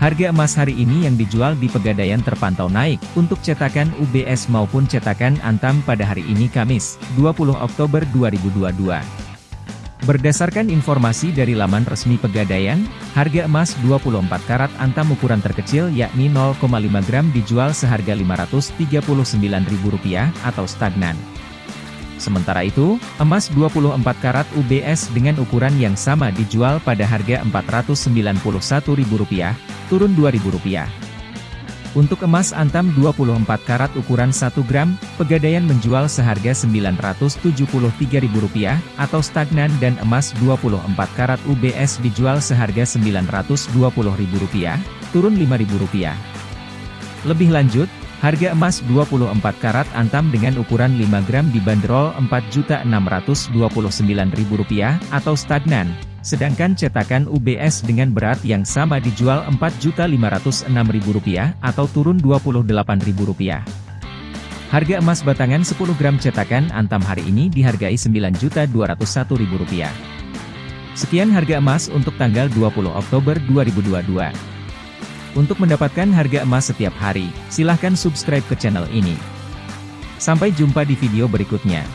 Harga emas hari ini yang dijual di Pegadaian terpantau naik, untuk cetakan UBS maupun cetakan Antam pada hari ini Kamis, 20 Oktober 2022. Berdasarkan informasi dari laman resmi Pegadaian, harga emas 24 karat Antam ukuran terkecil yakni 0,5 gram dijual seharga Rp539.000 atau stagnan. Sementara itu, emas 24 karat UBS dengan ukuran yang sama dijual pada harga Rp491.000, turun Rp2.000. Untuk emas antam 24 karat ukuran 1 gram, Pegadaian menjual seharga Rp973.000 atau stagnan dan emas 24 karat UBS dijual seharga Rp920.000, turun Rp5.000. Lebih lanjut, Harga emas 24 karat antam dengan ukuran 5 gram dibanderol Rp4.629.000 atau stagnan, sedangkan cetakan UBS dengan berat yang sama dijual Rp4.506.000 atau turun Rp28.000. Harga emas batangan 10 gram cetakan antam hari ini dihargai Rp9.201.000. Sekian harga emas untuk tanggal 20 Oktober 2022. Untuk mendapatkan harga emas setiap hari, silahkan subscribe ke channel ini. Sampai jumpa di video berikutnya.